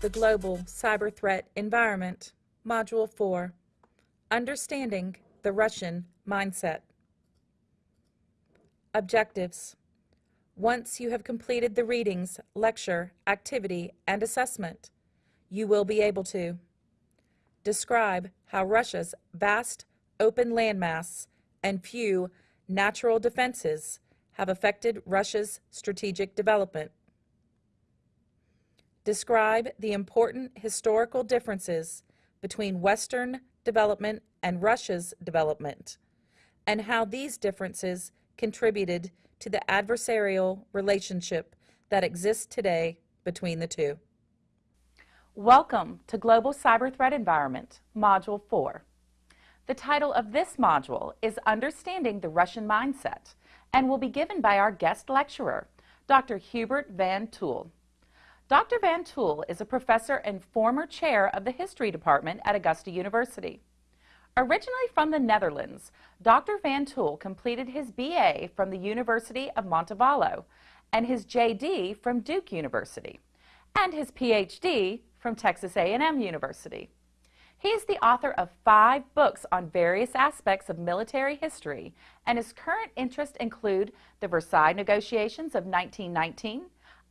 The Global Cyber Threat Environment, Module 4 Understanding the Russian Mindset. Objectives Once you have completed the readings, lecture, activity, and assessment, you will be able to describe how Russia's vast open landmass and few natural defenses have affected Russia's strategic development. Describe the important historical differences between Western development and Russia's development, and how these differences contributed to the adversarial relationship that exists today between the two. Welcome to Global Cyber Threat Environment, Module 4. The title of this module is Understanding the Russian Mindset and will be given by our guest lecturer, Dr. Hubert Van Tuyll. Dr. Van Tuyll is a professor and former chair of the History Department at Augusta University. Originally from the Netherlands, Dr. Van Tuyll completed his BA from the University of Montevallo and his JD from Duke University and his PhD from Texas A&M University. He is the author of five books on various aspects of military history, and his current interests include the Versailles negotiations of 1919,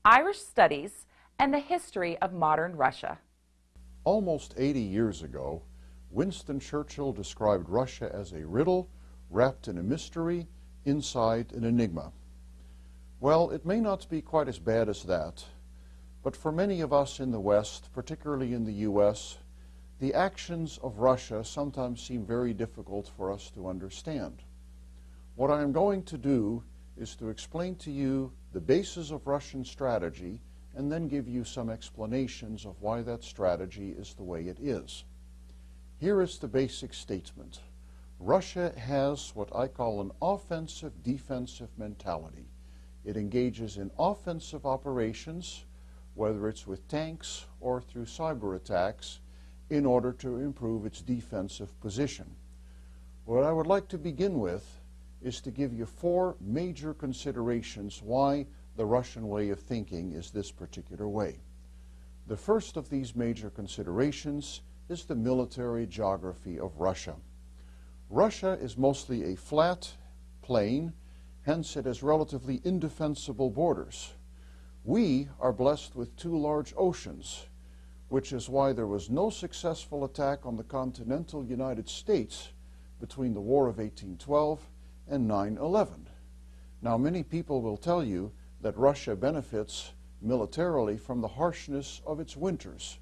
Irish studies, and the history of modern Russia. Almost 80 years ago, Winston Churchill described Russia as a riddle wrapped in a mystery, inside an enigma. Well, it may not be quite as bad as that, but for many of us in the West, particularly in the U.S., the actions of Russia sometimes seem very difficult for us to understand. What I am going to do is to explain to you the basis of Russian strategy and then give you some explanations of why that strategy is the way it is. Here is the basic statement. Russia has what I call an offensive-defensive mentality. It engages in offensive operations, whether it's with tanks or through cyber attacks, in order to improve its defensive position. What I would like to begin with is to give you four major considerations why the Russian way of thinking is this particular way. The first of these major considerations is the military geography of Russia. Russia is mostly a flat plain, hence it has relatively indefensible borders. We are blessed with two large oceans, which is why there was no successful attack on the continental United States between the War of 1812 and 9-11. Now, many people will tell you that Russia benefits militarily from the harshness of its winters.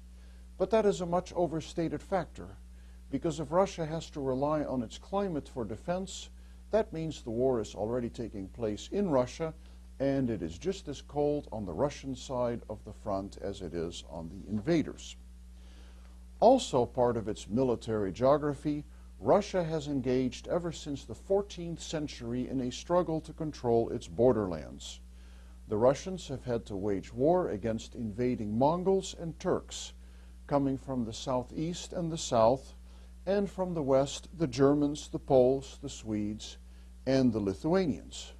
But that is a much overstated factor, because if Russia has to rely on its climate for defense, that means the war is already taking place in Russia, and it is just as cold on the Russian side of the front as it is on the invaders. Also part of its military geography, Russia has engaged ever since the 14th century in a struggle to control its borderlands the Russians have had to wage war against invading Mongols and Turks, coming from the southeast and the south, and from the west, the Germans, the Poles, the Swedes, and the Lithuanians.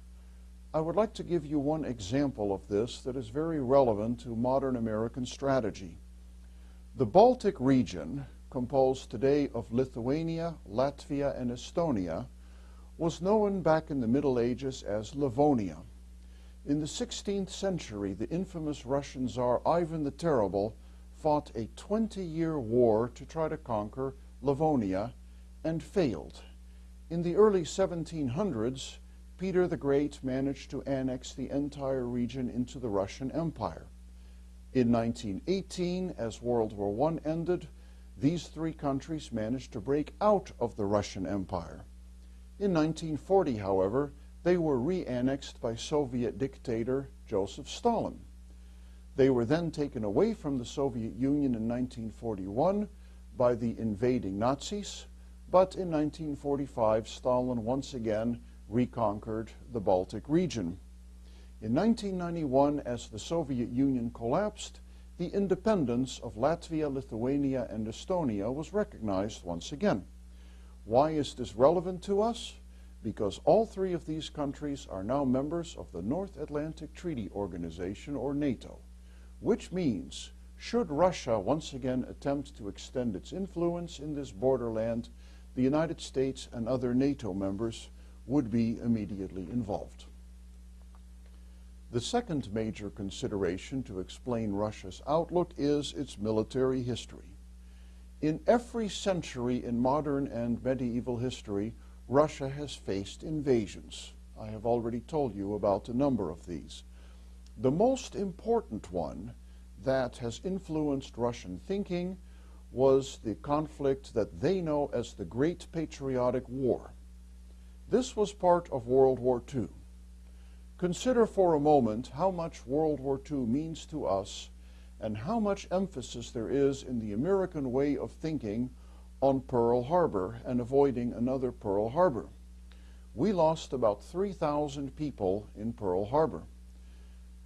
I would like to give you one example of this that is very relevant to modern American strategy. The Baltic region, composed today of Lithuania, Latvia, and Estonia, was known back in the Middle Ages as Livonia. In the 16th century, the infamous Russian Tsar Ivan the Terrible fought a 20-year war to try to conquer Livonia and failed. In the early 1700s, Peter the Great managed to annex the entire region into the Russian Empire. In 1918, as World War I ended, these three countries managed to break out of the Russian Empire. In 1940, however, they were re-annexed by Soviet dictator Joseph Stalin. They were then taken away from the Soviet Union in 1941 by the invading Nazis, but in 1945 Stalin once again reconquered the Baltic region. In 1991, as the Soviet Union collapsed, the independence of Latvia, Lithuania, and Estonia was recognized once again. Why is this relevant to us? because all three of these countries are now members of the North Atlantic Treaty Organization, or NATO, which means should Russia once again attempt to extend its influence in this borderland, the United States and other NATO members would be immediately involved. The second major consideration to explain Russia's outlook is its military history. In every century in modern and medieval history, Russia has faced invasions. I have already told you about a number of these. The most important one that has influenced Russian thinking was the conflict that they know as the Great Patriotic War. This was part of World War II. Consider for a moment how much World War II means to us and how much emphasis there is in the American way of thinking on Pearl Harbor and avoiding another Pearl Harbor. We lost about 3,000 people in Pearl Harbor.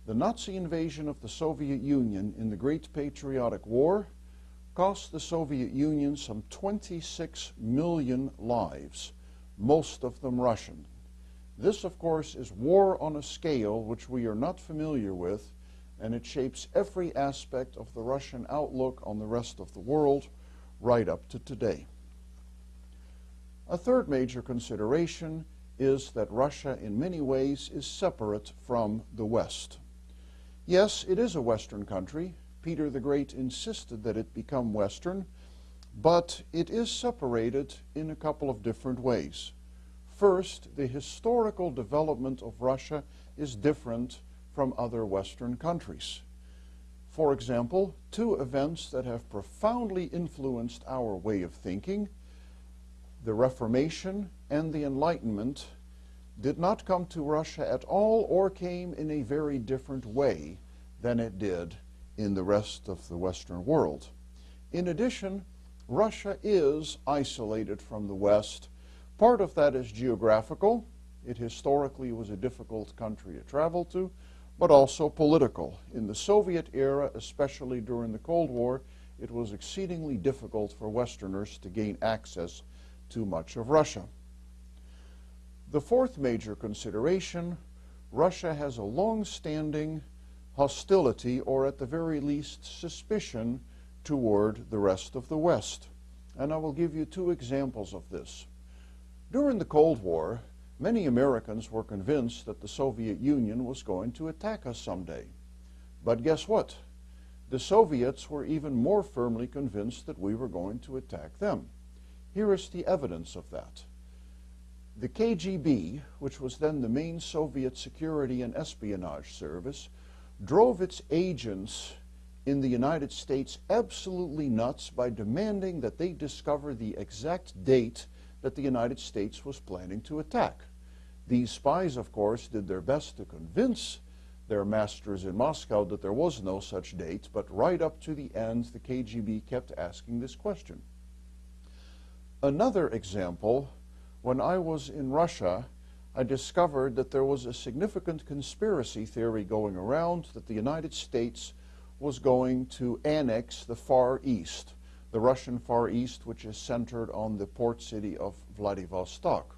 The Nazi invasion of the Soviet Union in the Great Patriotic War cost the Soviet Union some 26 million lives, most of them Russian. This, of course, is war on a scale which we are not familiar with, and it shapes every aspect of the Russian outlook on the rest of the world right up to today. A third major consideration is that Russia in many ways is separate from the West. Yes, it is a Western country. Peter the Great insisted that it become Western, but it is separated in a couple of different ways. First, the historical development of Russia is different from other Western countries. For example, two events that have profoundly influenced our way of thinking, the Reformation and the Enlightenment, did not come to Russia at all or came in a very different way than it did in the rest of the Western world. In addition, Russia is isolated from the West. Part of that is geographical. It historically was a difficult country to travel to, but also political. In the Soviet era, especially during the Cold War, it was exceedingly difficult for Westerners to gain access to much of Russia. The fourth major consideration, Russia has a long-standing hostility or at the very least suspicion toward the rest of the West. And I will give you two examples of this. During the Cold War, many Americans were convinced that the Soviet Union was going to attack us someday. But guess what? The Soviets were even more firmly convinced that we were going to attack them. Here is the evidence of that. The KGB, which was then the main Soviet security and espionage service, drove its agents in the United States absolutely nuts by demanding that they discover the exact date that the United States was planning to attack. These spies, of course, did their best to convince their masters in Moscow that there was no such date, but right up to the end, the KGB kept asking this question. Another example when I was in Russia, I discovered that there was a significant conspiracy theory going around that the United States was going to annex the Far East, the Russian Far East, which is centered on the port city of Vladivostok.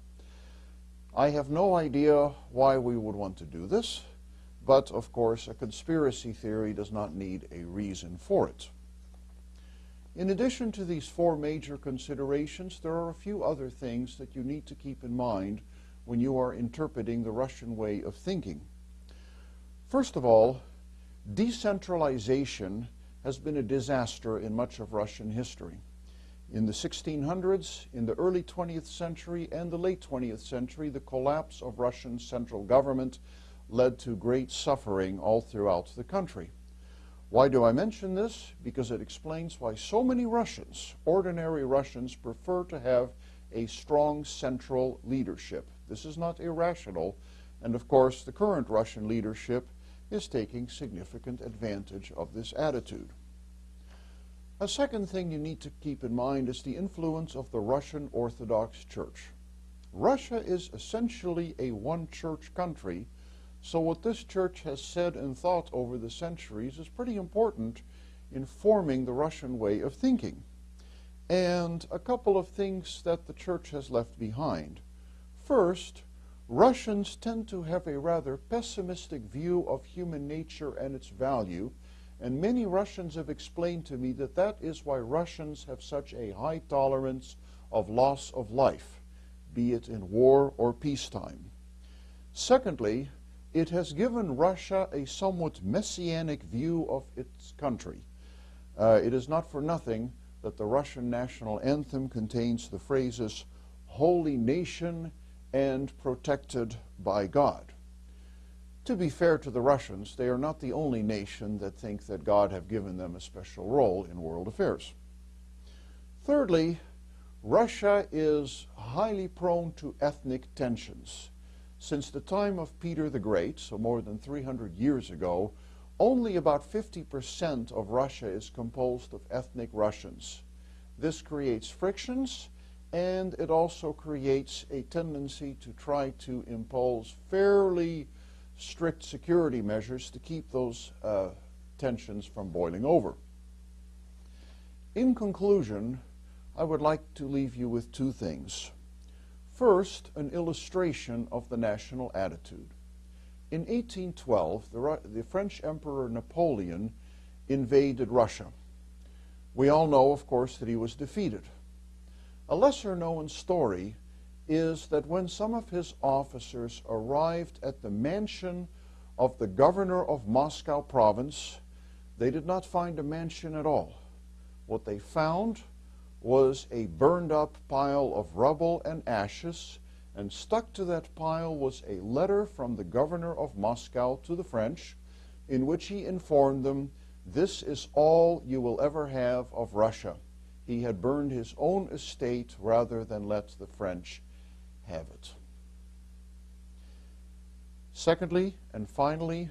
I have no idea why we would want to do this, but of course a conspiracy theory does not need a reason for it. In addition to these four major considerations, there are a few other things that you need to keep in mind when you are interpreting the Russian way of thinking. First of all, decentralization has been a disaster in much of Russian history. In the 1600s, in the early 20th century, and the late 20th century, the collapse of Russian central government led to great suffering all throughout the country. Why do I mention this? Because it explains why so many Russians, ordinary Russians, prefer to have a strong central leadership. This is not irrational, and of course the current Russian leadership is taking significant advantage of this attitude. A second thing you need to keep in mind is the influence of the Russian Orthodox Church. Russia is essentially a one-church country, so what this church has said and thought over the centuries is pretty important in forming the Russian way of thinking. And a couple of things that the church has left behind. First, Russians tend to have a rather pessimistic view of human nature and its value, and many Russians have explained to me that that is why Russians have such a high tolerance of loss of life, be it in war or peacetime. Secondly, it has given Russia a somewhat messianic view of its country. Uh, it is not for nothing that the Russian national anthem contains the phrases, holy nation and protected by God. To be fair to the Russians, they are not the only nation that think that God have given them a special role in world affairs. Thirdly, Russia is highly prone to ethnic tensions. Since the time of Peter the Great, so more than 300 years ago, only about 50% of Russia is composed of ethnic Russians. This creates frictions and it also creates a tendency to try to impose fairly strict security measures to keep those uh, tensions from boiling over. In conclusion, I would like to leave you with two things. First, an illustration of the national attitude. In 1812, the, the French Emperor Napoleon invaded Russia. We all know, of course, that he was defeated. A lesser known story is that when some of his officers arrived at the mansion of the governor of Moscow province, they did not find a mansion at all. What they found was a burned up pile of rubble and ashes, and stuck to that pile was a letter from the governor of Moscow to the French, in which he informed them, This is all you will ever have of Russia he had burned his own estate rather than let the French have it. Secondly, and finally,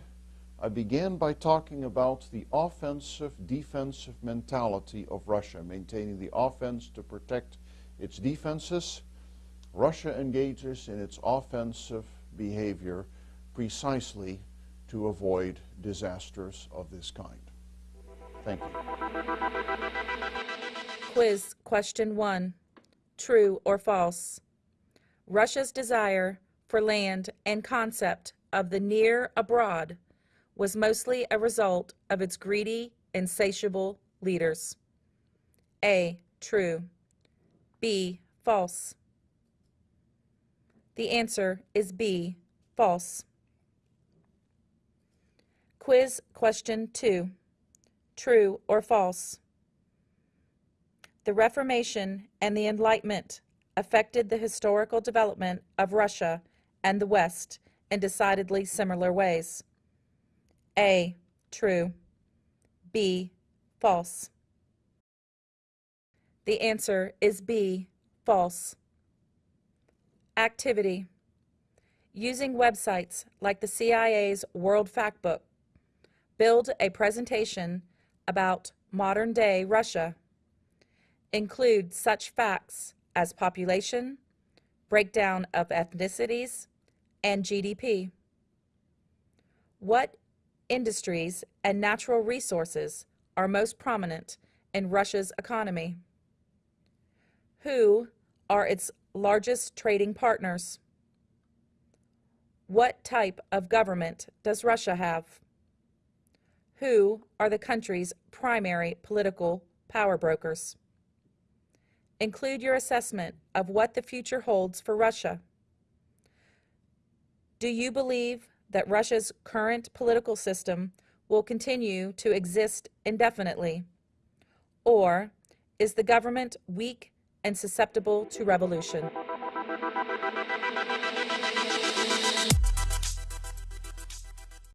I began by talking about the offensive defensive mentality of Russia, maintaining the offense to protect its defenses. Russia engages in its offensive behavior precisely to avoid disasters of this kind. Thank you. Quiz question one True or false? Russia's desire for land and concept of the near abroad was mostly a result of its greedy, insatiable leaders. A. True. B. False. The answer is B. False. Quiz question 2. True or false? The Reformation and the Enlightenment affected the historical development of Russia and the West in decidedly similar ways. A. True. B. False. The answer is B. False. Activity. Using websites like the CIA's World Factbook, build a presentation about modern-day Russia include such facts as population, breakdown of ethnicities, and GDP. What industries and natural resources are most prominent in Russia's economy? Who are its largest trading partners? What type of government does Russia have? Who are the country's primary political power brokers? Include your assessment of what the future holds for Russia. Do you believe that Russia's current political system will continue to exist indefinitely? Or is the government weak and susceptible to revolution?